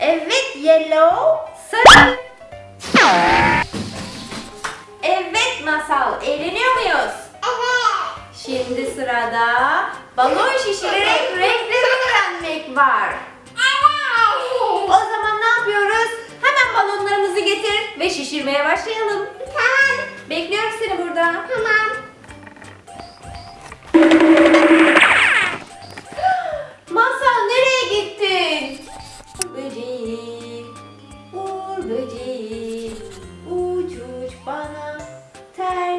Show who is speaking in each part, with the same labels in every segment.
Speaker 1: Evet yellow. Sarı. Evet masal. Eğleniyor muyuz?
Speaker 2: Evet.
Speaker 1: Şimdi sırada balon şişirerek renkleri öğrenmek var. O
Speaker 2: Evet.
Speaker 1: zaman ne yapıyoruz? Hemen balonlarımızı getir ve şişirmeye başlayalım.
Speaker 2: Tamam.
Speaker 1: Bekliyorum seni burada.
Speaker 2: Tamam.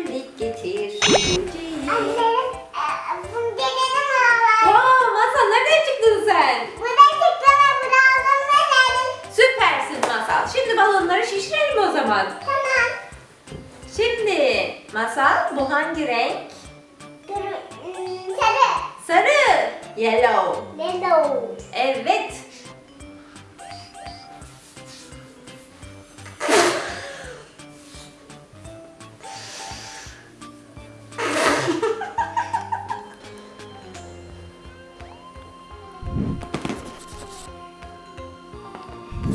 Speaker 1: Terlik getir.
Speaker 2: Anne, e, bunu gelelim alalım.
Speaker 1: Wow, Masal nereden çıktın sen?
Speaker 2: Burada çıktığına bunu aldım ve geldim.
Speaker 1: Süpersin Masal. Şimdi balonları şişirelim o zaman.
Speaker 2: Tamam.
Speaker 1: Şimdi Masal bu hangi renk?
Speaker 2: Sarı.
Speaker 1: Sarı. Yellow.
Speaker 2: Yellow.
Speaker 1: Evet.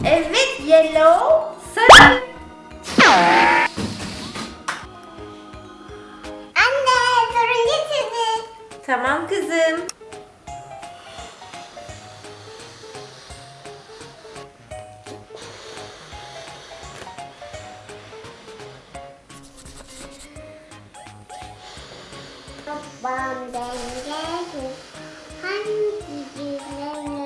Speaker 1: Evet, yellow, sarı.
Speaker 2: Anne, turuncu çizgi.
Speaker 1: Tamam kızım.
Speaker 2: Babam dengeli. Hangi güzeli?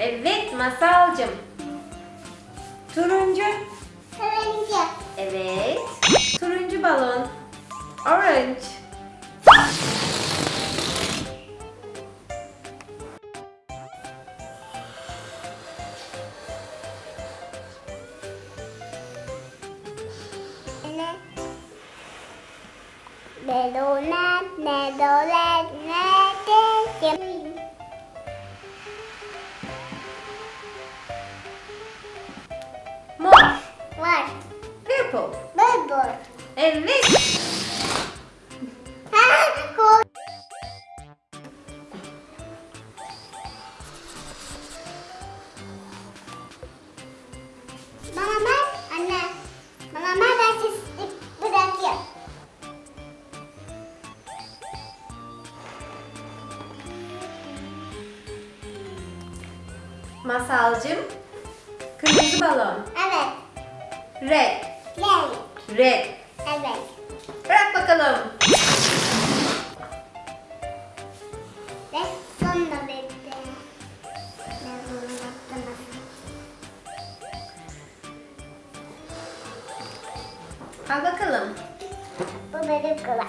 Speaker 1: Evet, masalcım. Turuncu.
Speaker 2: Turuncu.
Speaker 1: Evet. Turuncu balon. Orange.
Speaker 2: Ne? Melonet, melonet, ne çizdik bırakıyorum.
Speaker 1: Masalcım. Kırmızı balon.
Speaker 2: Evet.
Speaker 1: Red.
Speaker 2: Renk.
Speaker 1: Red.
Speaker 2: Evet.
Speaker 1: Bırak bakalım.
Speaker 2: Ve sonunda bitti.
Speaker 1: Al bakalım.
Speaker 2: Bu benim kolay.